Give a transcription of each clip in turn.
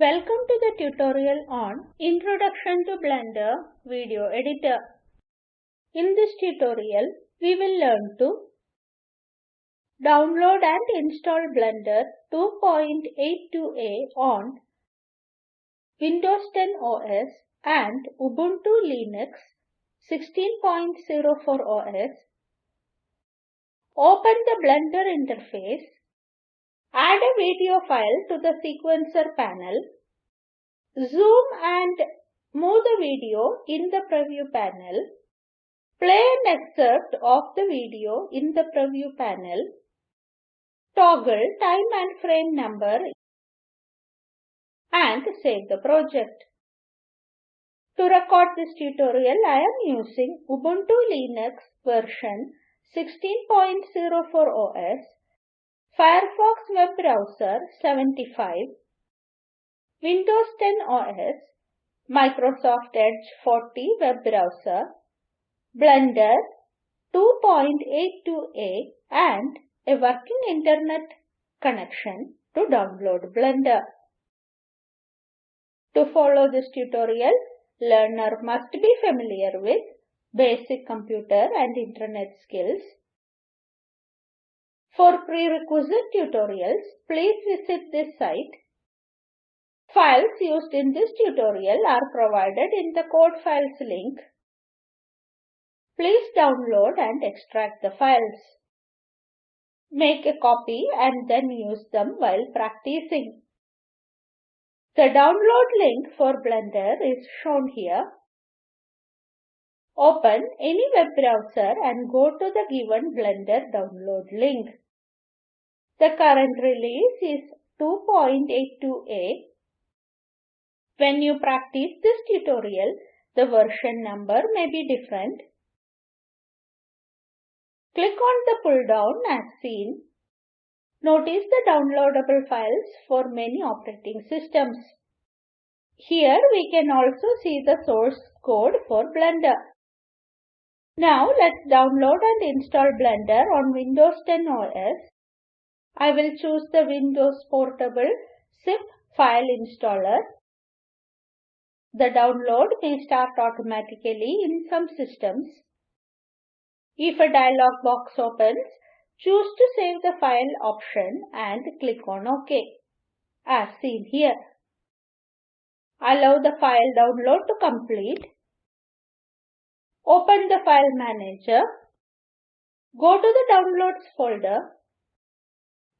Welcome to the tutorial on Introduction to Blender Video Editor. In this tutorial, we will learn to download and install Blender 2.82a on Windows 10 OS and Ubuntu Linux 16.04 OS. Open the Blender interface Add a video file to the sequencer panel. Zoom and move the video in the preview panel. Play an excerpt of the video in the preview panel. Toggle time and frame number and save the project. To record this tutorial, I am using Ubuntu Linux version 16.04 OS Firefox web browser 75, Windows 10 OS, Microsoft Edge 40 web browser, Blender 2.82a and a working internet connection to download Blender. To follow this tutorial, learner must be familiar with basic computer and internet skills for prerequisite tutorials, please visit this site. Files used in this tutorial are provided in the code files link. Please download and extract the files. Make a copy and then use them while practicing. The download link for Blender is shown here. Open any web browser and go to the given Blender download link. The current release is 2.82a. When you practice this tutorial, the version number may be different. Click on the pull down as seen. Notice the downloadable files for many operating systems. Here we can also see the source code for Blender. Now let's download and install Blender on Windows 10 OS I will choose the Windows Portable zip file installer. The download may start automatically in some systems. If a dialog box opens, choose to save the file option and click on OK, as seen here. Allow the file download to complete. Open the file manager. Go to the Downloads folder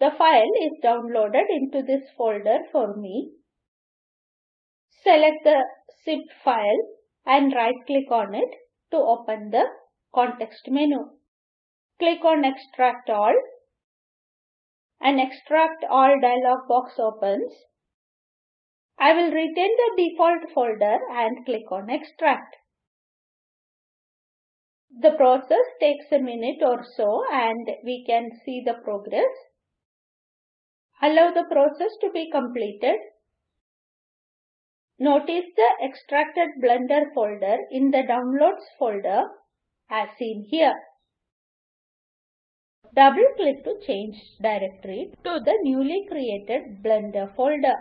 the file is downloaded into this folder for me. Select the zip file and right click on it to open the context menu. Click on extract all. An extract all dialog box opens. I will retain the default folder and click on extract. The process takes a minute or so and we can see the progress. Allow the process to be completed. Notice the extracted Blender folder in the Downloads folder as seen here. Double click to change directory to the newly created Blender folder.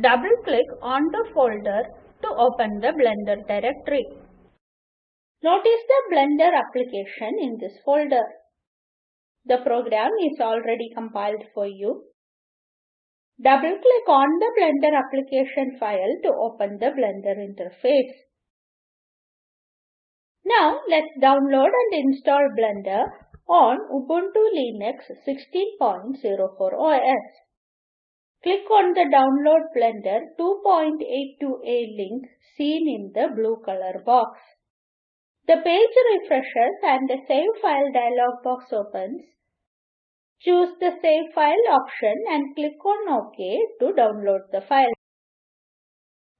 Double click on the folder to open the Blender directory. Notice the Blender application in this folder. The program is already compiled for you. Double click on the Blender application file to open the Blender interface. Now let's download and install Blender on Ubuntu Linux 16.04 OS. Click on the Download Blender 2.82a link seen in the blue color box. The page refreshes and the Save File dialog box opens. Choose the Save File option and click on OK to download the file.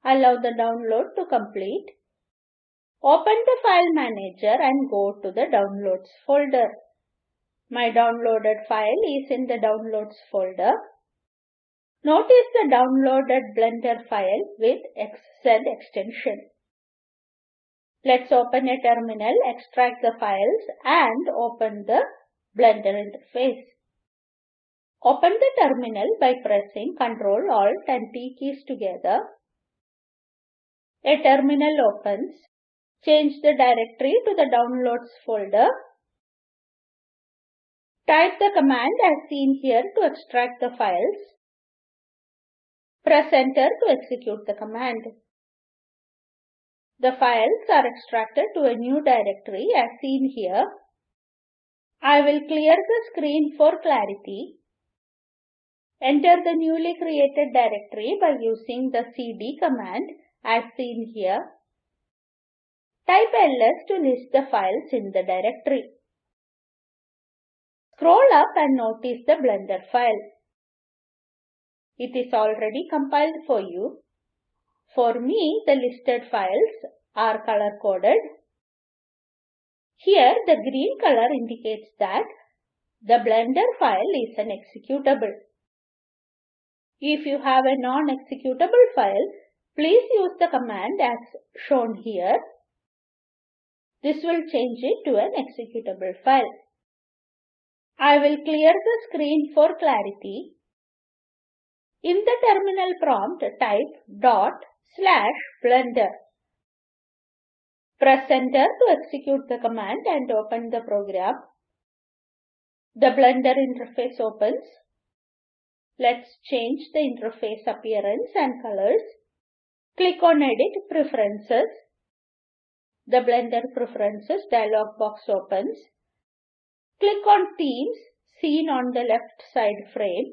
Allow the download to complete. Open the File Manager and go to the Downloads folder. My downloaded file is in the Downloads folder. Notice the downloaded Blender file with XZ extension. Let's open a terminal, extract the files and open the Blender interface. Open the terminal by pressing Ctrl Alt and T keys together. A terminal opens. Change the directory to the Downloads folder. Type the command as seen here to extract the files. Press enter to execute the command. The files are extracted to a new directory as seen here. I will clear the screen for clarity. Enter the newly created directory by using the cd command as seen here. Type ls to list the files in the directory. Scroll up and notice the Blender file. It is already compiled for you. For me, the listed files are color-coded. Here, the green color indicates that the Blender file is an executable. If you have a non-executable file, please use the command as shown here. This will change it to an executable file. I will clear the screen for clarity. In the terminal prompt, type dot slash blender. Press enter to execute the command and open the program. The Blender interface opens. Let's change the interface appearance and colors. Click on Edit Preferences. The Blender Preferences dialog box opens. Click on Themes seen on the left side frame.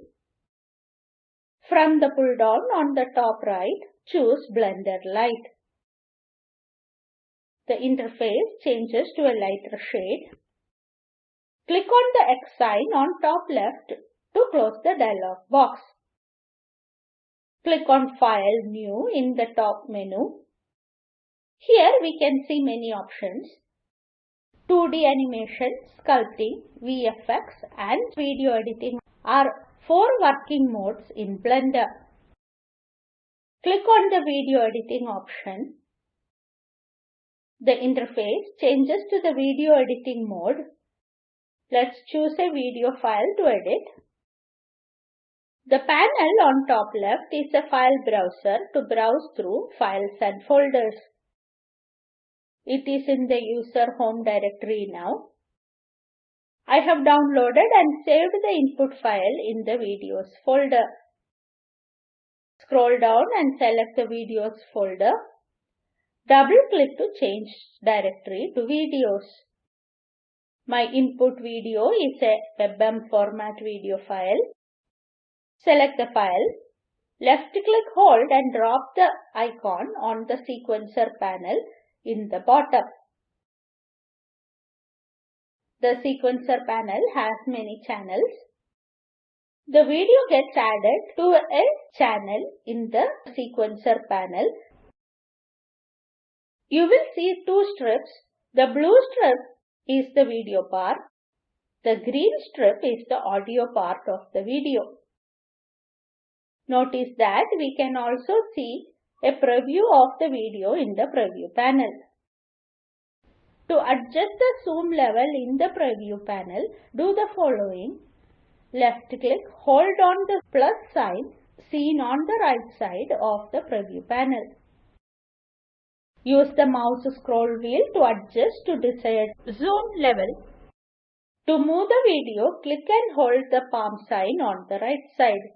From the pull down on the top right, choose Blender Light. The interface changes to a lighter shade. Click on the X sign on top left to close the dialog box. Click on File New in the top menu. Here we can see many options. 2D animation, sculpting, VFX and video editing are four working modes in Blender. Click on the video editing option. The interface changes to the video editing mode. Let's choose a video file to edit. The panel on top left is a file browser to browse through files and folders. It is in the user home directory now. I have downloaded and saved the input file in the videos folder. Scroll down and select the videos folder. Double click to change directory to videos. My input video is a WebM format video file. Select the file. Left click hold and drop the icon on the sequencer panel in the bottom. The sequencer panel has many channels. The video gets added to a channel in the sequencer panel. You will see two strips. The blue strip is the video part. The green strip is the audio part of the video. Notice that we can also see a preview of the video in the preview panel. To adjust the zoom level in the preview panel, do the following. Left click, hold on the plus sign seen on the right side of the preview panel. Use the mouse scroll wheel to adjust to desired zoom level. To move the video, click and hold the palm sign on the right side.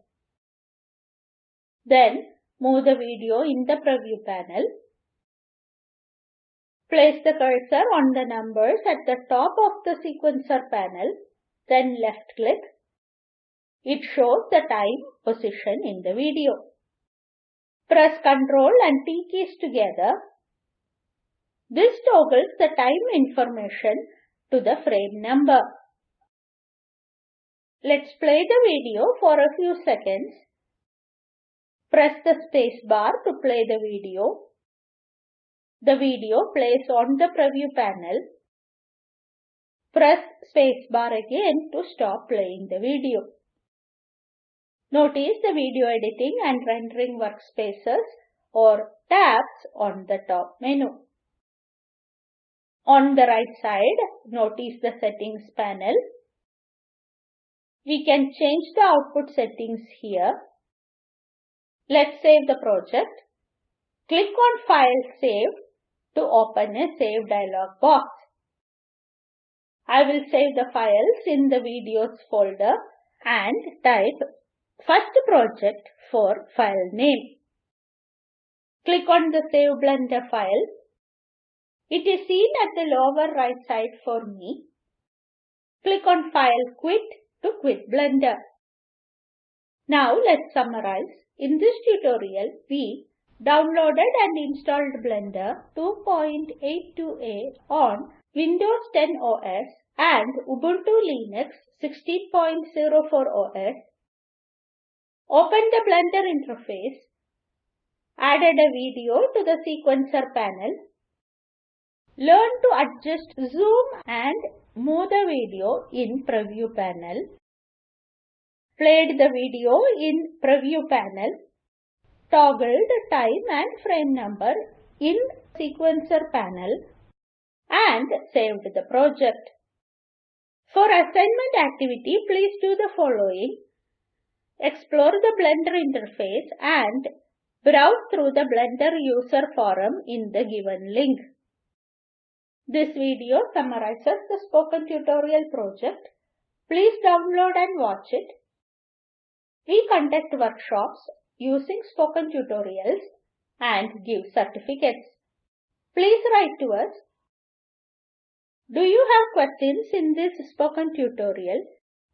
Then move the video in the preview panel. Place the cursor on the numbers at the top of the sequencer panel, then left click. It shows the time position in the video. Press Ctrl and T keys together. This toggles the time information to the frame number. Let's play the video for a few seconds. Press the space bar to play the video. The video plays on the preview panel. Press space bar again to stop playing the video. Notice the video editing and rendering workspaces or tabs on the top menu. On the right side, notice the settings panel. We can change the output settings here. Let's save the project. Click on File Save to open a Save dialog box. I will save the files in the videos folder and type first project for file name. Click on the Save Blender file. It is seen at the lower right side for me. Click on File Quit to quit Blender. Now let's summarize. In this tutorial, we downloaded and installed Blender 2.82a on Windows 10 OS and Ubuntu Linux 16.04 OS. Opened the Blender interface. Added a video to the sequencer panel. Learn to adjust zoom and move the video in preview panel. Played the video in preview panel. Toggled time and frame number in sequencer panel and saved the project. For assignment activity, please do the following. Explore the Blender interface and browse through the Blender user forum in the given link. This video summarizes the spoken tutorial project. Please download and watch it. We conduct workshops using spoken tutorials and give certificates. Please write to us. Do you have questions in this spoken tutorial?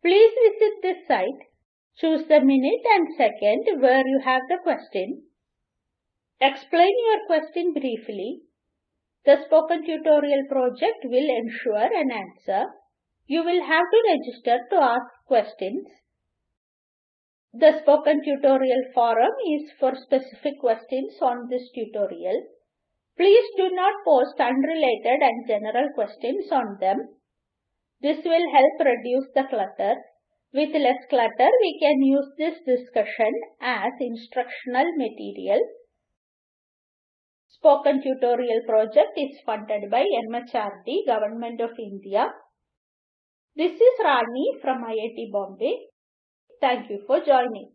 Please visit this site. Choose the minute and second where you have the question. Explain your question briefly the spoken tutorial project will ensure an answer. You will have to register to ask questions. The spoken tutorial forum is for specific questions on this tutorial. Please do not post unrelated and general questions on them. This will help reduce the clutter. With less clutter, we can use this discussion as instructional material Spoken Tutorial project is funded by MHRD, Government of India. This is Rani from IIT Bombay. Thank you for joining.